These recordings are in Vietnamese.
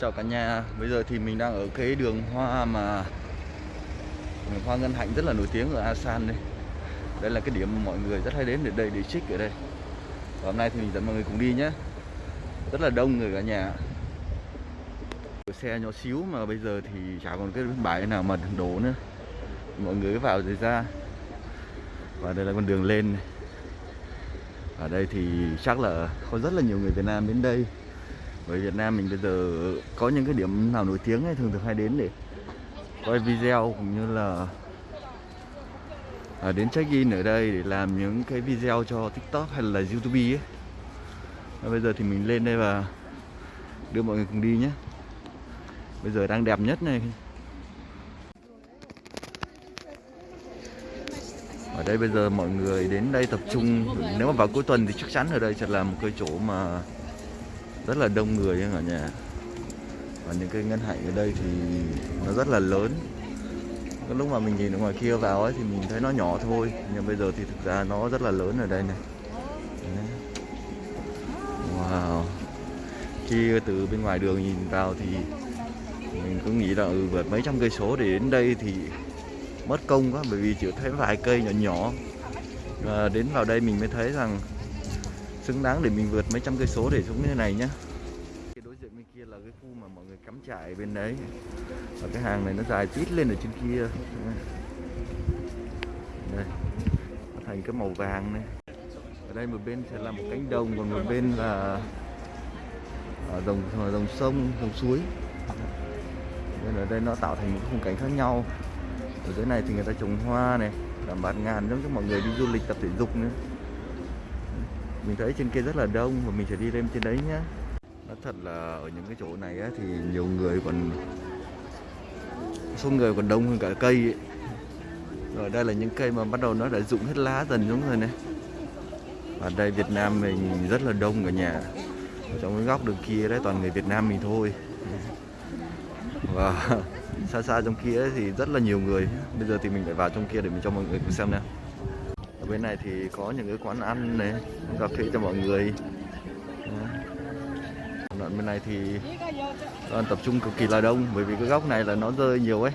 Chào cả nhà, bây giờ thì mình đang ở cái đường hoa mà đường hoa ngân hạnh rất là nổi tiếng ở Asan đây. Đây là cái điểm mà mọi người rất hay đến để đây để trích ở đây. Và hôm nay thì mình dẫn mọi người cùng đi nhé. Rất là đông người cả nhà. Xe nhỏ xíu mà bây giờ thì chả còn cái bãi nào mà đổ nữa. Mọi người vào rồi ra. Và đây là con đường lên này. Ở đây thì chắc là có rất là nhiều người Việt Nam đến đây bởi Việt Nam mình bây giờ có những cái điểm nào nổi tiếng ấy thường thường hay đến để quay video cũng như là à, đến check in ở đây để làm những cái video cho TikTok hay là YouTube ấy. Và bây giờ thì mình lên đây và đưa mọi người cùng đi nhé. Bây giờ đang đẹp nhất này. Ở đây bây giờ mọi người đến đây tập trung Nếu mà vào cuối tuần thì chắc chắn ở đây sẽ là một cái chỗ mà rất là đông người ở nhà. Và những cái ngân hạnh ở đây thì nó rất là lớn. Cái lúc mà mình nhìn ở ngoài kia vào ấy thì mình thấy nó nhỏ thôi Nhưng bây giờ thì thực ra nó rất là lớn ở đây này. Đấy. Wow. Khi từ bên ngoài đường nhìn vào thì Mình cứ nghĩ là ừ, vượt mấy trăm cây số để đến đây thì mất công quá bởi vì chỉ thấy vài cây nhỏ nhỏ. Và đến vào đây mình mới thấy rằng xứng đáng để mình vượt mấy trăm cây số để xuống như thế này nhá. Cái đối diện bên kia là cái khu mà mọi người cắm trại bên đấy. Và cái hàng này nó dài tít lên ở trên kia. Đây. Nó thành cái màu vàng này. Ở đây một bên sẽ là một cánh đồng, còn một bên là à, ở dòng dòng sông dòng suối. Nên ở đây nó tạo thành một khung cảnh khác nhau. Ở dưới này thì người ta trồng hoa này, làm bạt ngàn giống cho mọi người đi du lịch, tập thể dục nữa mình thấy trên kia rất là đông và mình sẽ đi lên trên đấy nhá. Nó thật là ở những cái chỗ này á, thì nhiều người còn số người còn đông hơn cả cây ấy. rồi đây là những cây mà bắt đầu nó đã rụng hết lá dần xuống rồi này. Và đây Việt Nam mình rất là đông cả nhà. Ở trong cái góc đường kia đấy toàn người Việt Nam mình thôi. Và xa xa trong kia thì rất là nhiều người. Bây giờ thì mình phải vào trong kia để mình cho mọi người cùng xem nè bên này thì có những cái quán ăn này cà phê cho mọi người. Đoạn bên này thì đoàn tập trung cực kỳ là đông, bởi vì cái góc này là nó rơi nhiều ấy.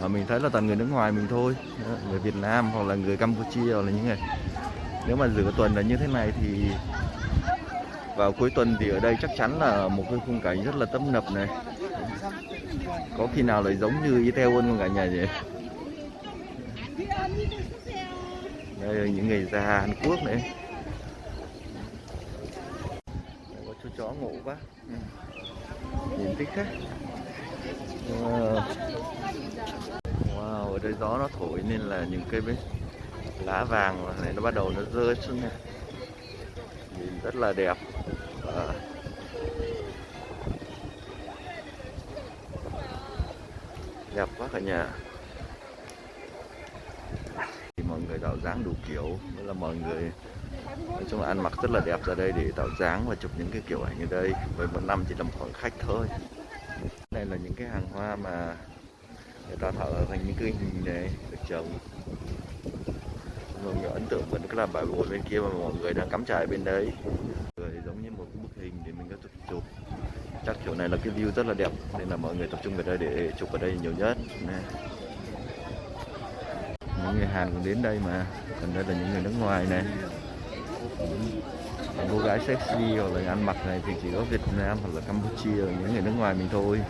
Và mình thấy là toàn người nước ngoài mình thôi. Người Việt Nam hoặc là người Campuchia hoặc là những người. Nếu mà giữa tuần là như thế này thì vào cuối tuần thì ở đây chắc chắn là một cái khung cảnh rất là tấp nập này. Có khi nào lại giống như Itaewon không cả nhà nhỉ? Đây là những người già Hàn Quốc này. Đây có chú chó ngủ quá. Ừ. nhìn thích thế. Ờ. Wow, ở đây gió nó thổi nên là những cây bên lá vàng này nó bắt đầu nó rơi xuống này nhìn rất là đẹp. À. đẹp quá cả nhà mọi người tạo dáng đủ kiểu. Nên là mọi người, nói chung là ăn mặc rất là đẹp ra đây để tạo dáng và chụp những cái kiểu ảnh ở đây. Với một năm chỉ là một khoảng khách thôi. Đây là những cái hàng hoa mà người ta thợ thành những cái hình này, được trồng. Mọi người ấn tượng vẫn cái là bãi bồi bên kia mà mọi người đang cắm trại bên đấy. Người giống như một cái bức hình để mình có chụp chụp. Chắc chỗ này là cái view rất là đẹp. Nên là mọi người tập trung về đây để chụp ở đây nhiều nhất. Nè người Hàn cũng đến đây mà. Còn đây là những người nước ngoài này. Những cô gái sexy hoặc là ăn mặc này thì chỉ có Việt Nam hoặc là Campuchia những người nước ngoài mình thôi.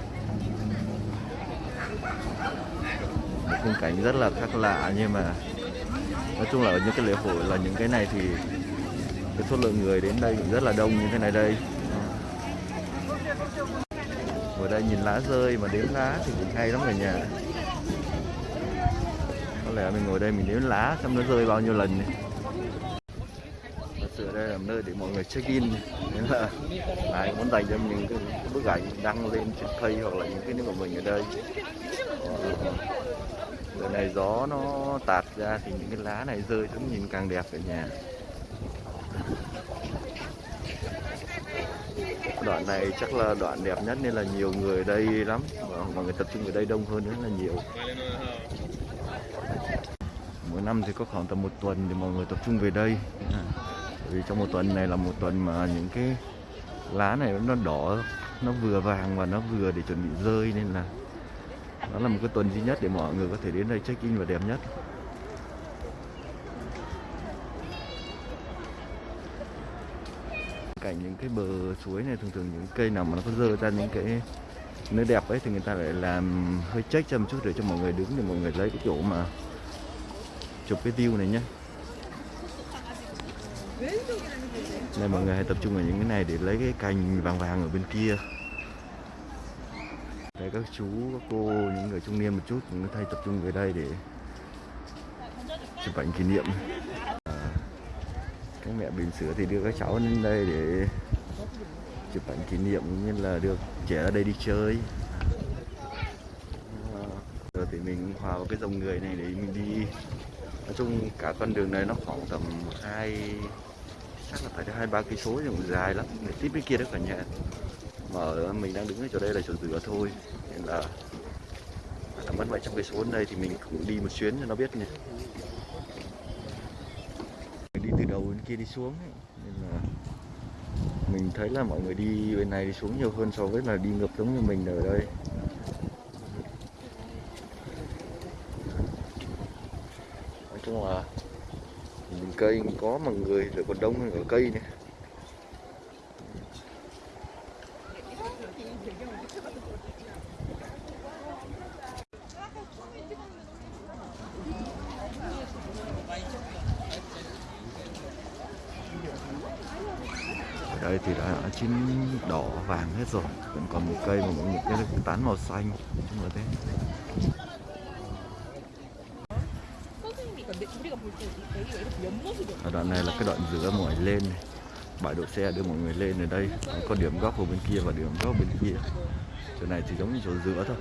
Một khung cảnh rất là khác lạ nhưng mà nói chung là ở những cái lễ hội là những cái này thì cái số lượng người đến đây cũng rất là đông như thế này đây. Ở đây nhìn lá rơi mà đếm lá thì cũng hay lắm cả nhà lẽ mình ngồi đây mình đếm lá xem nó rơi bao nhiêu lần này. thật sự đây là nơi để mọi người check in nên là ai muốn dành cho những cái bức ảnh đăng lên trên cây hoặc là những cái của mình ở đây. Ờ, giờ này gió nó tạt ra thì những cái lá này rơi xuống nhìn càng đẹp ở nhà. Đoạn này chắc là đoạn đẹp nhất nên là nhiều người ở đây lắm. Và mọi người tập trung ở đây đông hơn rất là nhiều năm thì có khoảng tầm một tuần thì mọi người tập trung về đây. Bởi vì trong một tuần này là một tuần mà những cái lá này nó đỏ nó vừa vàng và nó vừa để chuẩn bị rơi nên là nó là một cái tuần duy nhất để mọi người có thể đến đây check in và đẹp nhất. Cảnh những cái bờ suối này thường thường những cây nào mà nó có dơ ra những cái nơi đẹp ấy thì người ta lại làm hơi check cho một chút để cho mọi người đứng để mọi người lấy cái chỗ mà chụp cái view này nhé đây mọi người hãy tập trung vào những cái này để lấy cái cành vàng vàng ở bên kia. Đây các chú, các cô, những người trung niên một chút cũng thay tập trung về đây để chụp ảnh kỷ niệm. À, các mẹ bình sữa thì đưa các cháu lên đây để chụp ảnh kỷ niệm cũng như là được trẻ ở đây đi chơi. À, giờ thì mình hòa vào cái dòng người này để mình đi nói chung cả con đường này nó khoảng tầm hai, chắc là phải hai ba cây số nhưng mà dài lắm. Để tiếp bên kia đó cả nhà. Mà ở mình đang đứng ở chỗ đây là chỗ rửa thôi. Nên là là mất vậy trong cây số đây thì mình cũng đi một chuyến cho nó biết nhỉ đi từ đầu bên kia đi xuống ấy. nên là mình thấy là mọi người đi bên này đi xuống nhiều hơn so với là đi ngược giống như mình ở đây. Nói chung là nhìn cây có mà người rồi còn đông hơn ở cây này ở đây thì đã chín đỏ vàng hết rồi, vẫn còn một cây mà một cái tán màu xanh chung là thế. Ở đoạn này là cái đoạn giữa mọi lên này bãi đỗ xe đưa mọi người lên ở đây có điểm góc ở bên kia và điểm góc bên kia chỗ này thì giống như chỗ giữa thôi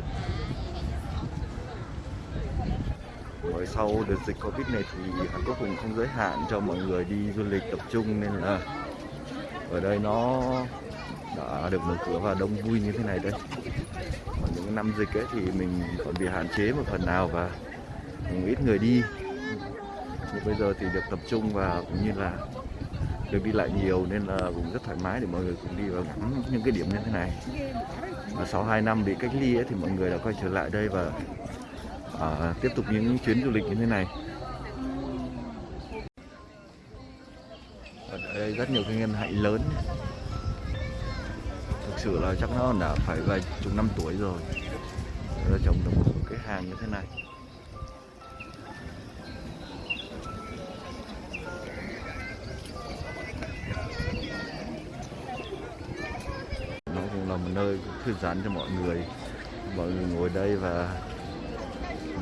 Rồi sau, đợt dịch Covid này thì Hàn Quốc cũng không giới hạn cho mọi người đi du lịch tập trung nên là ở đây nó đã được mở cửa và đông vui như thế này đây. Còn những năm dịch ấy thì mình còn bị hạn chế một phần nào và cũng ít người đi. Nhưng bây giờ thì được tập trung và cũng như là được đi lại nhiều nên là cũng rất thoải mái để mọi người cùng đi và ngắm những cái điểm như thế này. Và sau 2 năm bị cách ly ấy, thì mọi người đã quay trở lại đây và à, tiếp tục những chuyến du lịch như thế này. Ở đây rất nhiều cái ngân hạnh lớn. Thực sự là chắc nó đã phải vài chục năm tuổi rồi. Nó trồng được một cái hàng như thế này. Thư giãn cho mọi người. Mọi người ngồi đây và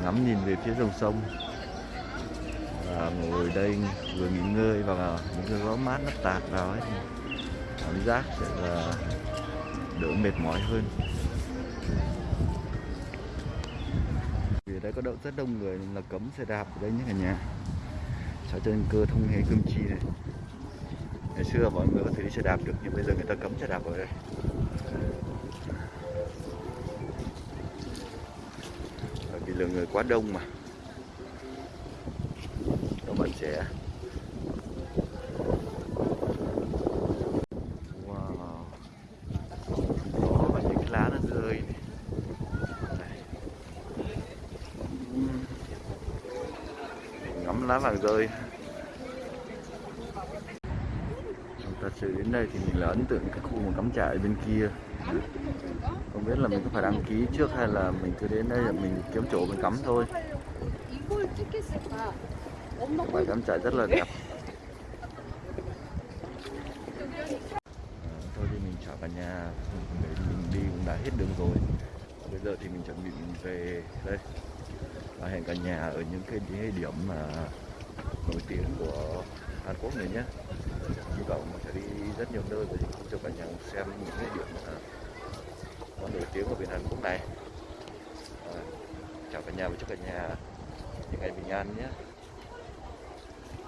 ngắm nhìn về phía dòng sông. Và ngồi đây vừa nghỉ ngơi và những cái gió mát nó tạt vào ấy cảm giác sẽ là đỡ mệt mỏi hơn. Vì ở đây có đậu rất đông người là cấm xe đạp ở đây nhé cả nhà. Cho trên cơ thông hề cơm chi này. Ngày xưa mọi người có thể đi xe đạp được, nhưng bây giờ người ta cấm xe đạp ở đây. Vì lượng người quá đông mà. Các bạn trẻ. Wow. Đó và những cái lá nó rơi này. Ngắm lá vàng rơi. Chúng ta sẽ đến đây thì mình là ấn tượng cái khu mà cắm trại bên kia không biết là mình có phải đăng ký trước hay là mình cứ đến đây là mình kiếm chỗ mình cắm thôi. Bãi cắm trại rất là đẹp. Ờ, thôi thì mình trở vào nhà. Mình đi cũng đã hết đường rồi. Bây giờ thì mình chuẩn bị mình về. Đây. Và hẹn cả nhà ở những cái địa điểm mà nổi tiếng của Hàn Quốc này nhé Chúng vọng mình sẽ đi rất nhiều nơi để cho cả nhà xem những cái điểm mà nổi tiếng của biển Hàn Quốc này. À, chào cả nhà và chúc cả nhà những ngày bình an nhé.